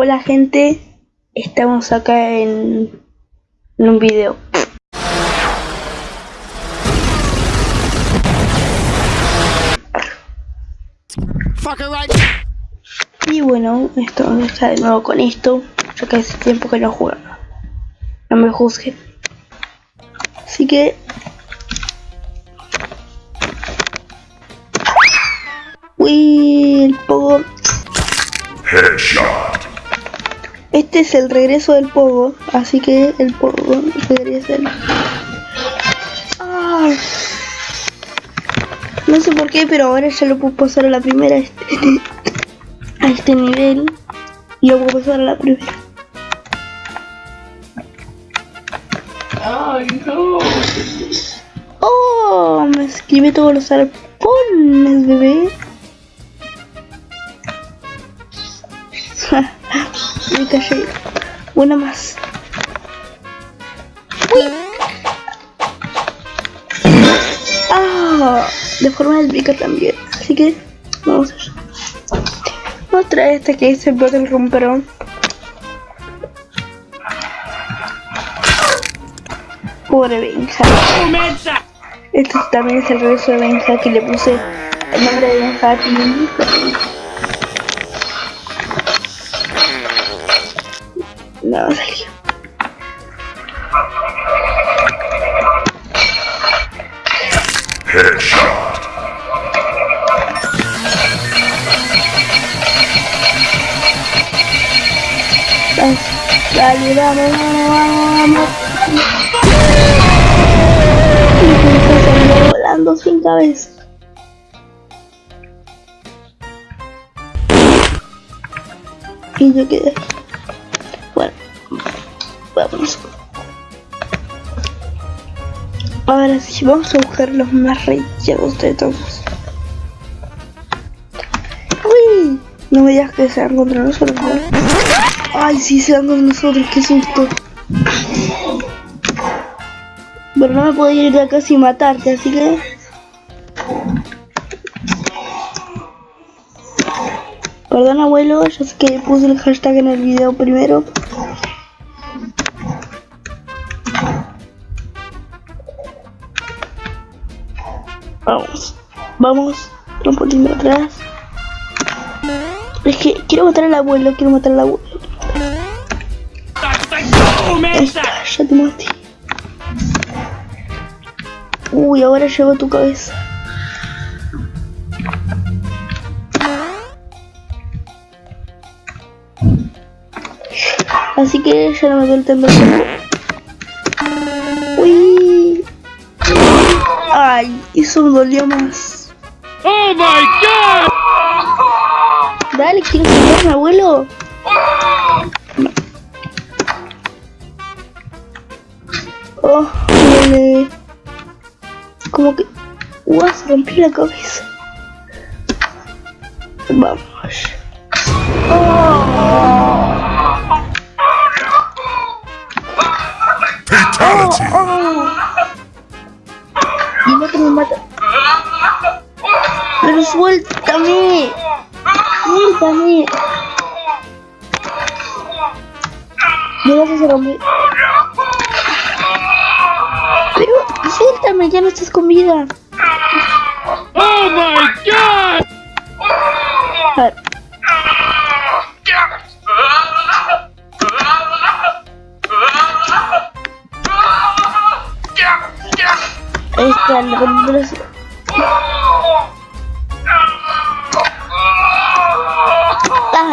Hola gente, estamos acá en, en un video. Y bueno, esto está de nuevo con esto, ya que hace tiempo que no jugaba. No me juzguen. Así que... Uy, el pogo. Headshot. Este es el regreso del pogo, así que el pogo regresa. el- Ah. No sé por qué, pero ahora ya lo puedo pasar a la primera a este, a este nivel. Y lo puedo pasar a la primera. Oh, me escribe todos los arpones, bebé. me callé. Una más. Uy. Ah, de forma del pica también. Así que vamos allá. Otra esta que el Battle Romperón. Pobre Benja. Este también es el regreso de Benja que le puse el nombre de Benja. No, salió. Headshot. Vamos, Dale, vamos, vamos, vamos, vamos. Volando sin cabeza. Y yo quedé. Ahora sí, vamos a buscar los más rechados de todos. ¡Uy! No me digas que sean contra nosotros, ¿no? Ay, sí, se dan con nosotros, qué susto. Pero no me puedo ir de acá sin matarte, así que... Perdón abuelo, yo sé que puse el hashtag en el video primero. Vamos, vamos, poquito atrás. Es que quiero matar al abuelo, quiero matar al abuelo. Ya te maté. Uy, ahora llevo tu cabeza. Así que ya no me duele tanto Ay, eso me dolió más. Oh my god! Dale, ¿quieres matarme, abuelo? No. Oh, duele. Como que... ¡Uah! Se rompió la cabeza. Vamos. Fatality. Pero suéltame. Suéltame. Mira que se rompió. Pero suéltame, ya no estás con vida. Oh my god! A ver. Ahí